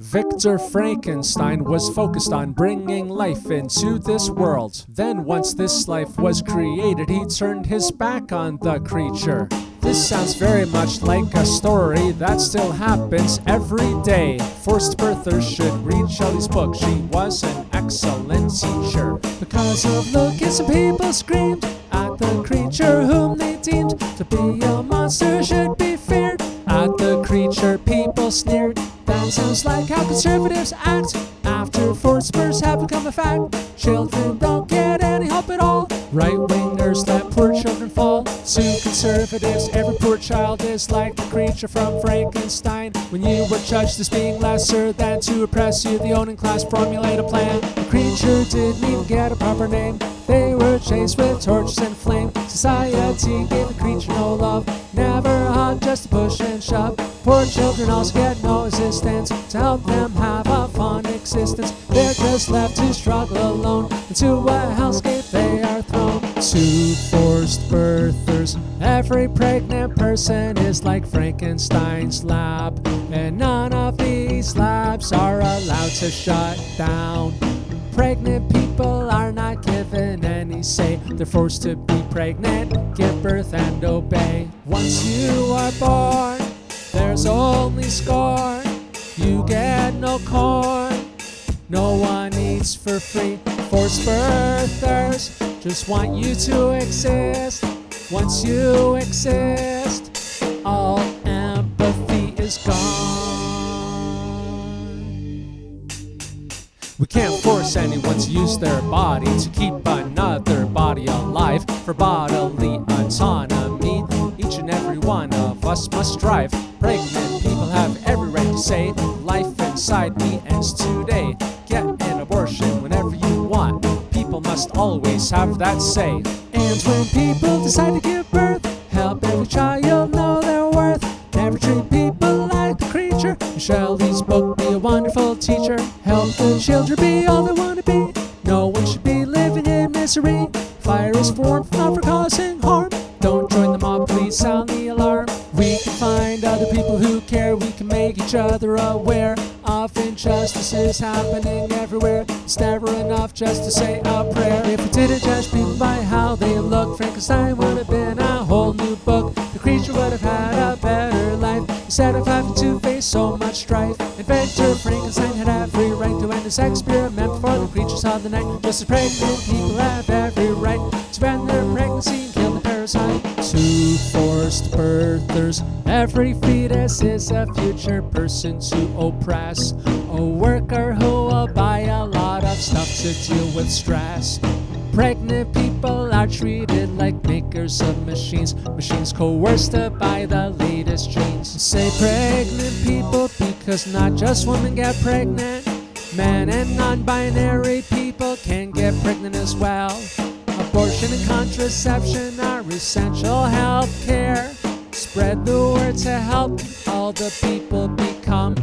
Victor Frankenstein was focused on bringing life into this world. Then, once this life was created, he turned his back on the creature. This sounds very much like a story that still happens every day. Forced birthers should read Shelley's book. She was an excellent teacher. Because of some people screamed at the creature whom they deemed to be a monster should be feared. At the creature, people sneered. Sounds like how conservatives act after forced births have become a fact. Children don't get any help at all. Right wingers let poor children fall. To conservatives, every poor child is like the creature from Frankenstein. When you were judged as being lesser than to oppress you, the owning class formulate a plan. The creature didn't even get a proper name. They were chased with torches and flame. Society gave the creature no love. Never on just a push and shove. Poor children also get no assistance to help them have a fun existence. They're just left to struggle alone into a hellscape they are thrown. To forced birthers, every pregnant person is like Frankenstein's lab, and none of these labs are allowed to shut down. Pregnant people are not given any say. They're forced to be pregnant, give birth, and obey. Once you are born, there's only scorn. You get no corn. No one eats for free. Forced birthers just want you to exist. Once you exist, all empathy is gone. We can't force anyone to use their body to keep another body alive for bodily autonomy. Each and every one of us must strive. Pregnant people have every right to say, Life inside me ends today. Get an abortion whenever you want. People must always have that say. And when people decide to give birth, help every child know their worth. Never treat people like the creature. Shelley's book, be a wonderful teacher. Help the children be all they want to be. No one should be living in misery. Fire is formed not for causing We can find other people who care. We can make each other aware of injustices happening everywhere. It's never enough just to say a prayer. If we didn't judge people by how they look, Frankenstein would have been a whole new book. The creature would have had a better life instead of having to face so much strife. Inventor Frankenstein had every right to end this experiment before the creatures of the night. Just as pregnant people have every right to end their pregnancy parasite. To forced birthers, every fetus is a future person to oppress. A worker who will buy a lot of stuff to deal with stress. Pregnant people are treated like makers of machines. Machines coerced to buy the latest jeans. Say pregnant people because not just women get pregnant. Men and non-binary people can get pregnant as well. Contraception are essential health care. Spread the word to help all the people become